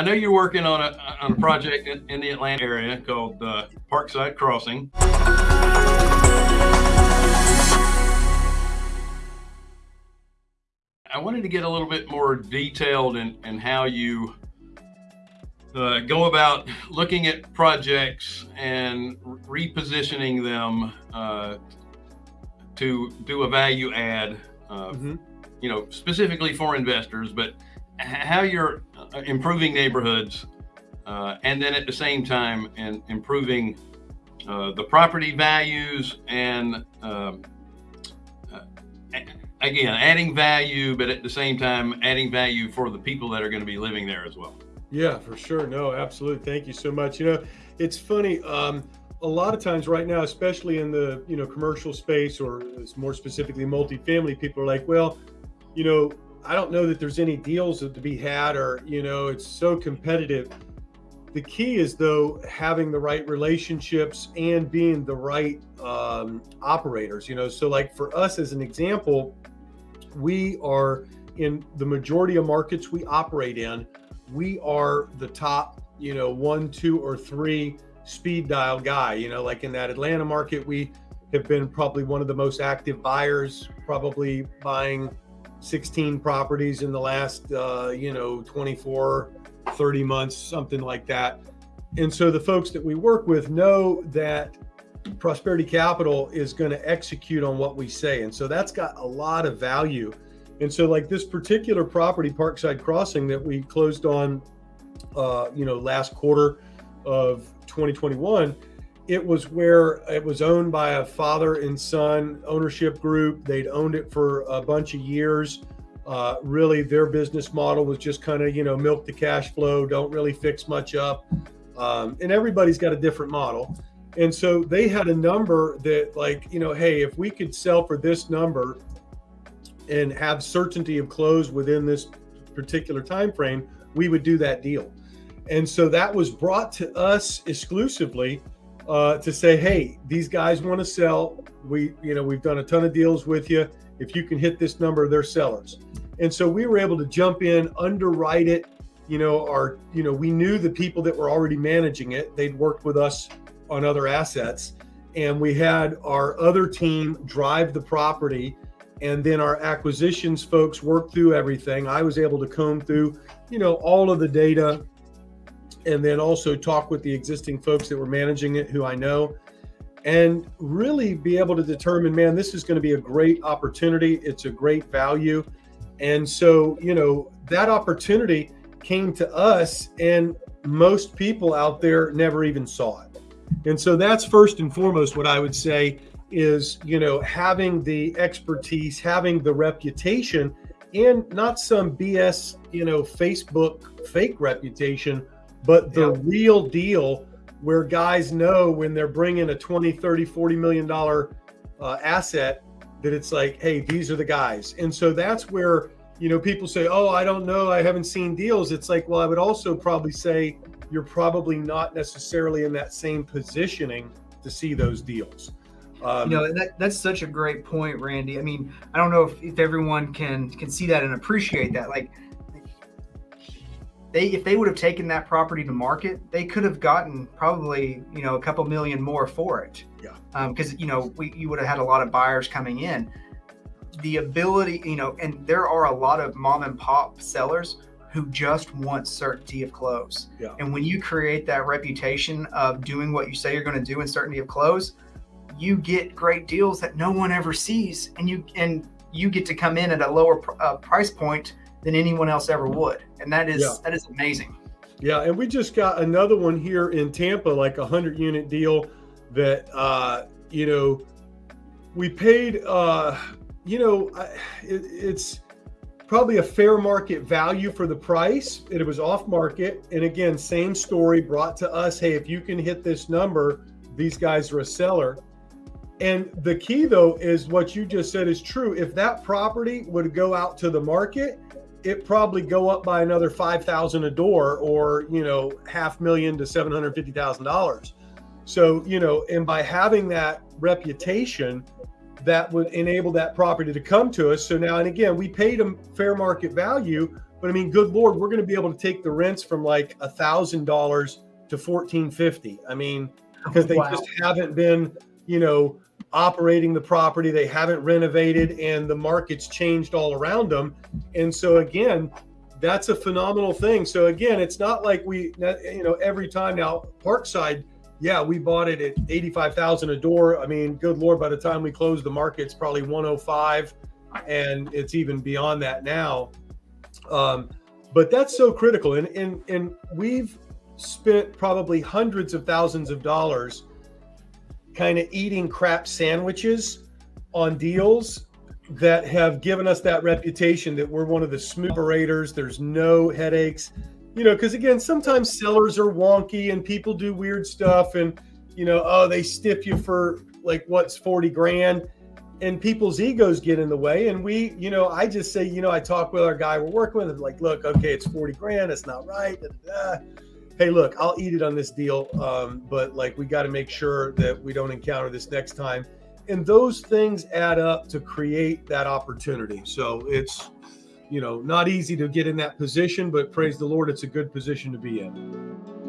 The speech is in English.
I know you're working on a on a project in, in the Atlanta area called uh, Parkside Crossing. I wanted to get a little bit more detailed in, in how you uh, go about looking at projects and repositioning them uh, to do a value add, uh, mm -hmm. you know, specifically for investors, but how you're uh, improving neighborhoods uh, and then at the same time and improving uh, the property values and um, again, adding value, but at the same time, adding value for the people that are going to be living there as well. Yeah, for sure. No, absolutely. Thank you so much. You know, it's funny. Um, a lot of times right now, especially in the, you know, commercial space or more specifically multifamily, people are like, well, you know, I don't know that there's any deals to be had or, you know, it's so competitive. The key is though, having the right relationships and being the right um, operators, you know, so like for us as an example, we are in the majority of markets we operate in, we are the top, you know, one, two, or three speed dial guy. You know, like in that Atlanta market, we have been probably one of the most active buyers, probably buying 16 properties in the last, uh, you know, 24, 30 months, something like that. And so the folks that we work with know that Prosperity Capital is going to execute on what we say. And so that's got a lot of value. And so like this particular property, Parkside Crossing that we closed on, uh, you know, last quarter of 2021, it was where it was owned by a father and son ownership group. They'd owned it for a bunch of years. Uh, really, their business model was just kind of, you know, milk the cash flow, don't really fix much up. Um, and everybody's got a different model. And so they had a number that like, you know, hey, if we could sell for this number and have certainty of close within this particular time frame, we would do that deal. And so that was brought to us exclusively uh, to say, hey, these guys want to sell. We, you know, we've done a ton of deals with you. If you can hit this number, they're sellers. And so we were able to jump in, underwrite it. You know, our, you know, we knew the people that were already managing it. They'd worked with us on other assets. And we had our other team drive the property. And then our acquisitions folks work through everything. I was able to comb through, you know, all of the data and then also talk with the existing folks that were managing it who I know and really be able to determine, man, this is going to be a great opportunity. It's a great value. And so, you know, that opportunity came to us and most people out there never even saw it. And so that's first and foremost what I would say is, you know, having the expertise, having the reputation, and not some BS, you know, Facebook fake reputation, but the real deal where guys know when they're bringing a 20, 30, 40 million dollar uh, asset that it's like, hey, these are the guys. And so that's where, you know, people say, oh, I don't know, I haven't seen deals. It's like, well, I would also probably say you're probably not necessarily in that same positioning to see those deals. Um, you know that, that's such a great point, Randy. I mean, I don't know if, if everyone can can see that and appreciate that. Like they if they would have taken that property to market, they could have gotten probably you know a couple million more for it. Yeah. Because um, you know we you would have had a lot of buyers coming in. The ability, you know, and there are a lot of mom and pop sellers who just want certainty of close. Yeah. And when you create that reputation of doing what you say you're going to do in certainty of close, you get great deals that no one ever sees, and you and you get to come in at a lower uh, price point than anyone else ever would, and that is yeah. that is amazing. Yeah, and we just got another one here in Tampa, like a hundred unit deal that uh, you know we paid. Uh, you know, it, it's probably a fair market value for the price. It was off market. And again, same story brought to us. Hey, if you can hit this number, these guys are a seller. And the key though is what you just said is true. If that property would go out to the market, it probably go up by another 5,000 a door or, you know, half million to $750,000. So, you know, and by having that reputation, that would enable that property to come to us. So now, and again, we paid them fair market value, But I mean, good lord, we're going to be able to take the rents from like a thousand dollars to fourteen fifty. I mean, oh, because they Wow. just haven't been, you know, operating the property. They haven't renovated, and the market's changed all around them. And so again, that's a phenomenal thing. So again, it's not like we, you know, every time now Parkside, yeah, we bought it at eighty-five thousand a door. I mean, good lord, by the time we close the market, it's probably one hundred five, and it's even beyond that now. Um, but that's so critical, and and and we've spent probably hundreds of thousands of dollars kind of eating crap sandwiches on deals that have given us that reputation that we're one of the smooth operators. There's no headaches, you know, because again, sometimes sellers are wonky and people do weird stuff and, you know, oh, they stiff you for like what's 40 grand and people's egos get in the way. And we, you know, I just say, you know, I talk with our guy we're working with, like, look, okay, it's 40 grand. It's not right. da, da, da. Hey, look, I'll eat it on this deal. Um, but like, we got to make sure that we don't encounter this next time and those things add up to create that opportunity. So it's, you know, not easy to get in that position, but praise the Lord, it's a good position to be in.